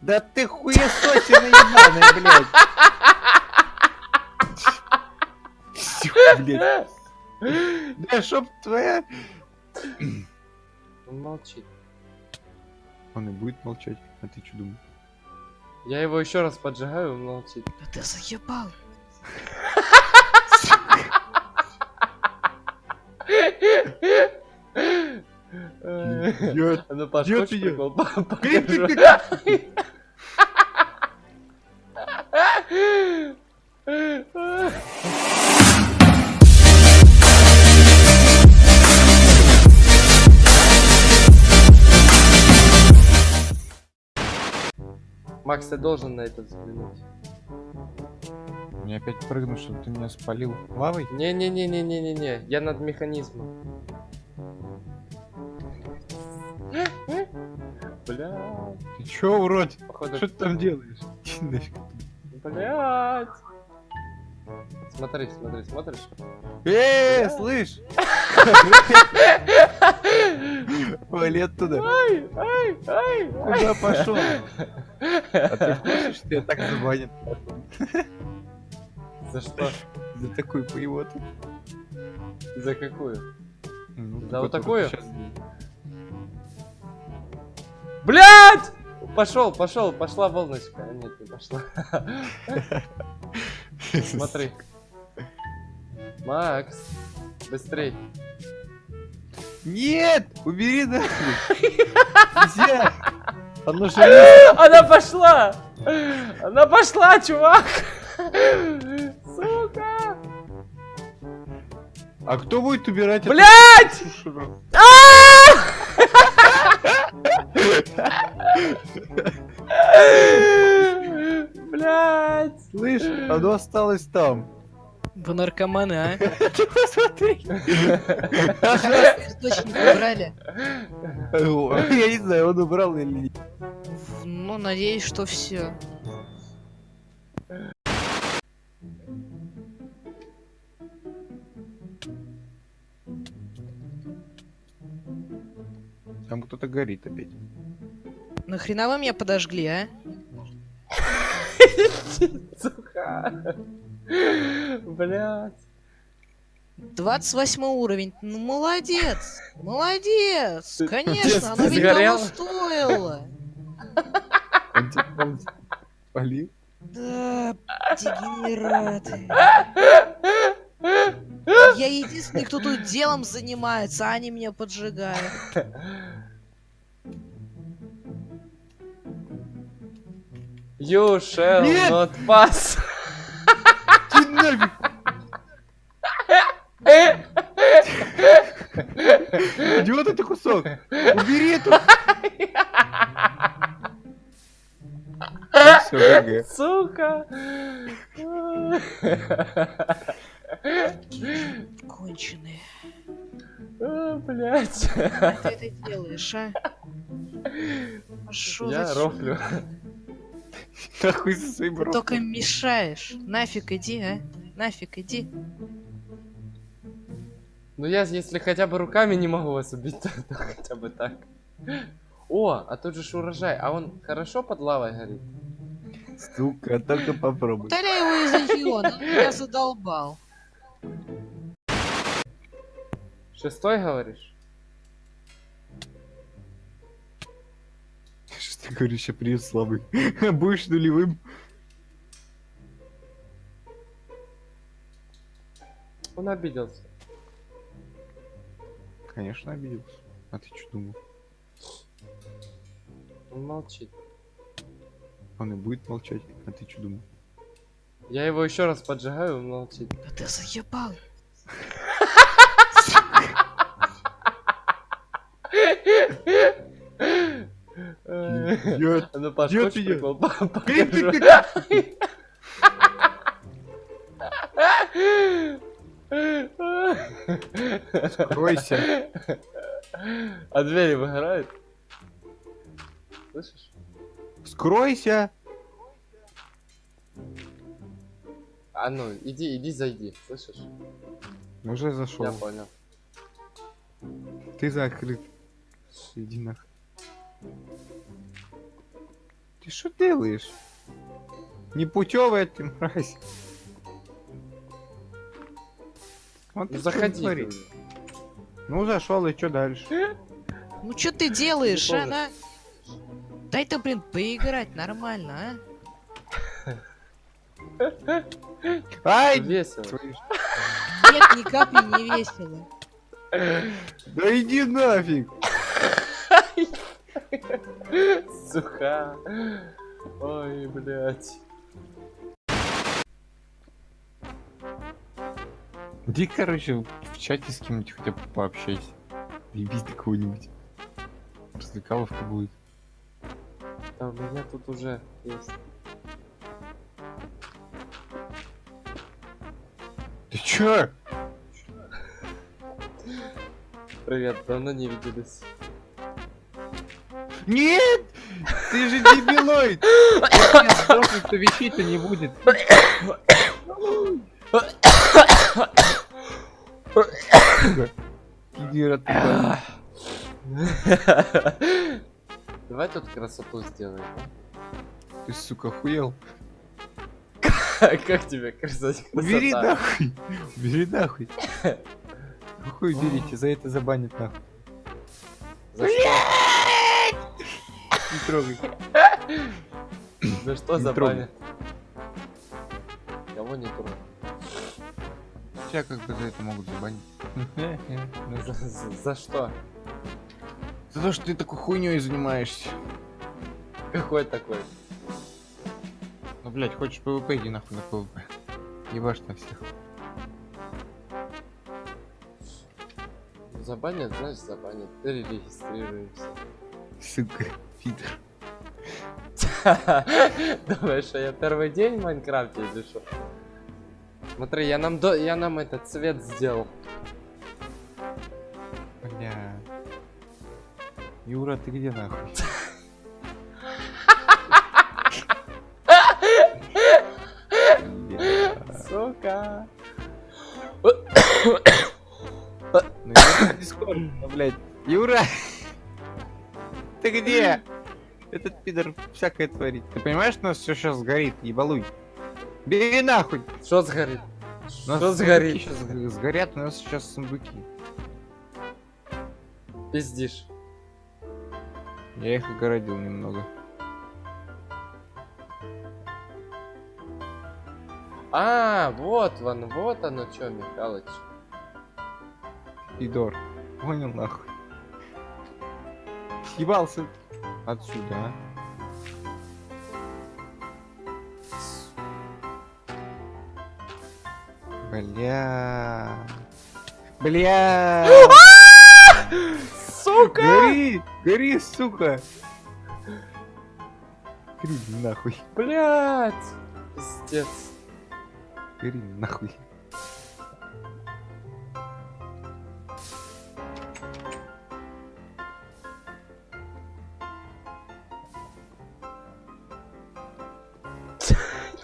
Да ты хуесосина ебаная, блядь. Блядь. Да чтоб твоя... Он молчит. Он и будет молчать. А ты что думаешь? Я его еще раз поджигаю, он молчит. Да ты заебал. А ну, Паш, хочешь прикол? Макс, ты должен на это взглянуть. Мне опять прыгну, чтобы ты меня спалил лавой? Не-не-не-не-не-не-не, я над механизмом. Бля, Ты чё, урод? походу... Что ты там делаешь? Блять. Смотри, смотри, смотришь? Э, Бля. слышь! Валет туда. Ай, ай, ай, Куда пошел? А ты в курсе, что я так забанен? За что? За такую поевоту? За какую? Ну, За вот такую? Блять! Пошел, пошел, пошла волночка. А, Нет, не пошла. Смотри. Макс, быстрей. Нет! Убери нахуй! Нельзя! Оно же не- Она пошла! Она пошла, чувак! Сука! А кто будет убирать Блять! Блять! Слышь, оно осталось там. Вы наркоманы, а? Ты посмотри. Источник убрали. Я не знаю, он убрал или нет. Ну, надеюсь, что все. Там кто-то горит опять. Нахрена вы меня подожгли, а? Сука! Блять! 28 уровень. Ну, молодец. Молодец. Конечно, оно ведь того стоило. Спалил? Да, дегенераты. Я единственный, кто тут делом занимается, а они меня поджигают. You shall Нет! not pass! Нафиг! Идиот это кусок! Убери эту! Все. Сука! Конченые. Блять! Как ты это делаешь, а? А шо Я за рофлю. Нахуй со своим Ты ротом. только мешаешь. Нафиг иди, а? Нафиг иди. Ну я, если хотя бы руками не могу вас убить, то, то хотя бы так. О, а тут же ж урожай, а он хорошо под лавой горит? Сука, только попробуй. Удаляй его из региона, меня задолбал. Шестой говоришь? Что ты говоришь, я привет слабый. Будешь нулевым. Он обиделся. Конечно, обиделся. А ты что думал? Он молчит. Он и будет молчать. А ты что думал? Я его еще раз поджигаю, он молчит. Да ты заебал. А ну, меня. прикол? Скройся. А двери выгорают? Слышишь? Скройся. А ну, иди, иди, зайди, слышишь? Уже Я зашел. понял. Ты закрыт. Иди нахуй. Ты что делаешь? Непутевая ты мразь. Вот Ну заходи. творишь. Ну зашел и что дальше? Ну что ты делаешь, а? на? Дай-то, блин, поиграть нормально, Ай! Весело. а? Нет, ни капли не весело. Да иди нафиг! Сука. Ой, блядь. Иди, короче, в чате с кем-нибудь хотя бы пообщайся. Ебись до кого-нибудь. Развлекаловка будет. Да, у меня тут уже есть. Ты чё? Привет, давно не виделись. Нет! Ты же дебилоид! Если сдохнуть, то вещей-то не будет. Давай тут красоту сделаем. Ты, сука, хуел? а? Как тебе красота? Убери нахуй! Убери нахуй! Хуй уберите, за это забанят нахуй. Не трогай. За что забанят? Кого не трогай? Тебя как бы за это могут забанить. За, за- за что? За то, что ты такой хуйней занимаешься. Какой такой? Ну, блядь, хочешь ПВП, иди нахуй на ПВП. Ебашь на всех. Забанят, знаешь, забанят. Перерегистрируемся. Сука, Питер. Думаешь, что я первый день в Майнкрафте или что? Смотри, я нам до... я нам этот цвет сделал. Бля. Юра, ты где нахуй? Сука. Ну, Дискорд, блядь. Юра! Ты где? Этот пидор всякое творит. Ты понимаешь, у нас все сейчас сгорит, ебалуй. Бери нахуй! Что сгорит? Что сгорит? сейчас сгорят, у нас сейчас сундуки. Пиздишь. Я их огородил немного. А, вот он, вот оно что, Михалыч. Пидор. Понял нахуй. Съебался отсюда, а? Бля. Бля. Сука! Гори! Гори, сука! Гори нахуй. Блять! Пиздец. Гори нахуй.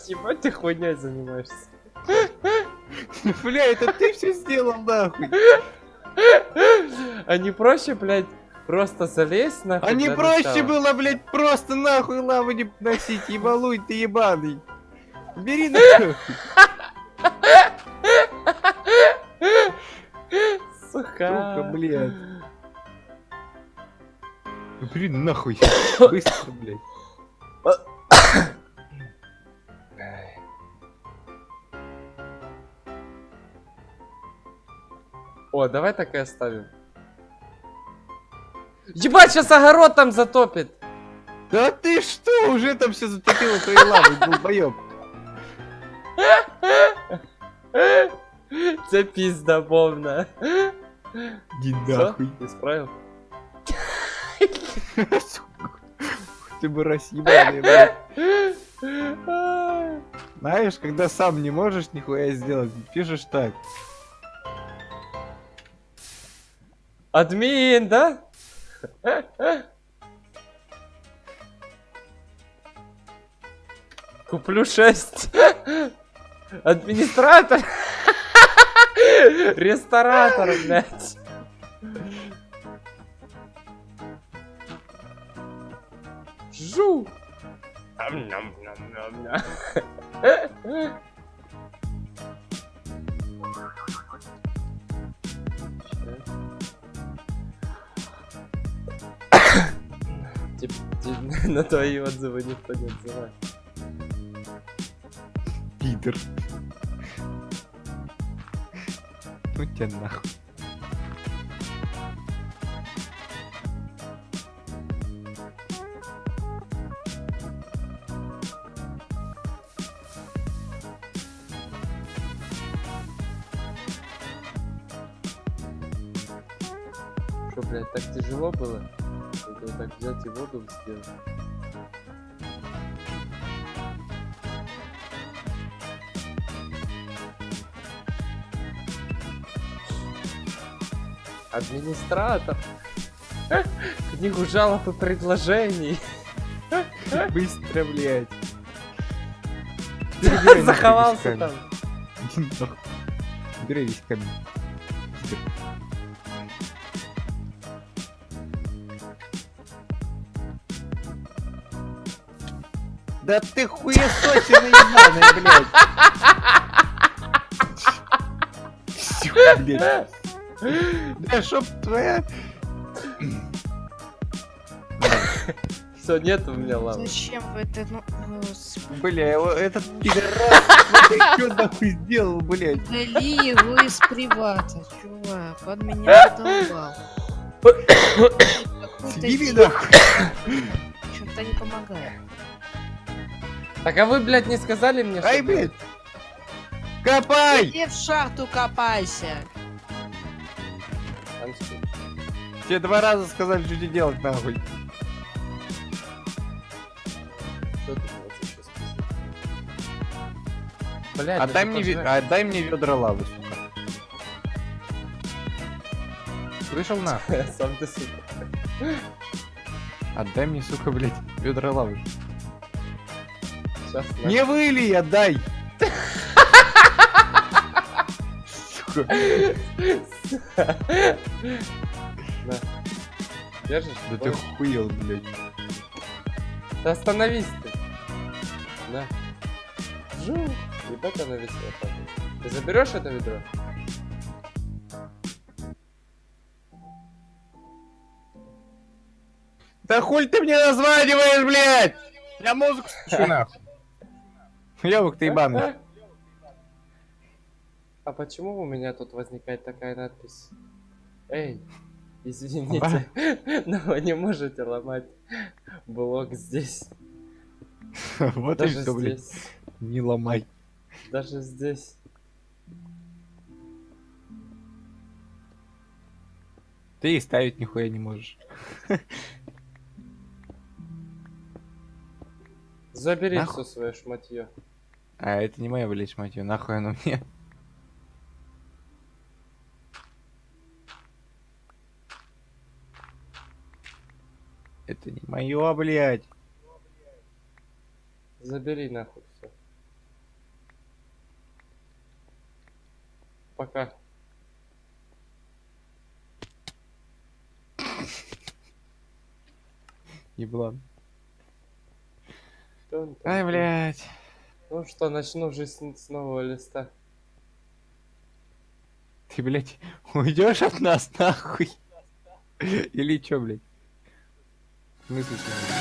Ебать ты хуйней занимаешься. Бля, это ты все сделал нахуй. А не проще, блядь, просто залезть нахуй? А не проще было, блядь, просто нахуй лаву не носить, ебалуй ты ебаный. Бери нахуй. Сука. Сука, блядь. Бери нахуй. Быстро, блядь. О, давай так и оставим. Ебать, сейчас огород там затопит. Да ты что, уже там все затопило лавой, долбоёб. Це пизда полная. Иди нахуй. Исправил? Ты бы ебаный, блядь. Знаешь, когда сам не можешь нихуя сделать, пишешь так. Админ, да? Куплю 6. Администратор. Ресторатор, блядь. Жу. Ам-ням-ням-ням-ням. На твои отзывы никто не отзывает. Пидор. Ну тебя нахуй. Что, блядь, так тяжело было? Это вот так взять и воду сделать. Администратор. Книгу жалоб и предложений. Быстро, блядь. Заховался там. Убери весь камень. Да ты хуесосина ебаная, блядь. Блядь. Да чтоб твоя... Все, нет у меня лавы. Зачем вы это, ну, господи, Бля, его- этот пидорас, смотри, что нахуй сделал, блядь. удали его из привата, чувак, он меня задолбал. Съеби нахуй. Что-то не помогает. Так а вы, блядь, не сказали мне, Ай, что блядь. Копай! Иди в шахту копайся. Тебе два раза сказали, что тебе делать, нахуй. Что ты вот сейчас сказал? Блядь, Отдай да мне, отдай мне ведра лавы, сука. Слышал на? Сам ты сука. Отдай мне, сука, блядь, ведра лавы. Сейчас. Не отдай! Сука. На. Держишь? Да ты хуел, блядь. Да остановись ты. На. Жу. Ебать она весела. падает. Ты заберешь это ведро? Да хуй ты мне названиваешь, блядь! Я музыку слушаю, нахуй. Ёбок ты ебаный. А почему у меня тут возникает такая надпись? Эй, извините, но вы не можете ломать блок здесь. Вот и Даже все, блядь. здесь. Не ломай. Даже здесь. Ты и ставить нихуя не можешь. Забери Нахуй. все свое шматье. А, это не моя, блядь, мать её, нахуй оно мне. Это не мое, блядь. Забери нахуй все. Пока. Еблан. Ай, блядь. Ну что, начну жизнь с нового листа. Ты, блядь, уйдешь от нас, нахуй? Или чё, блядь? В смысле?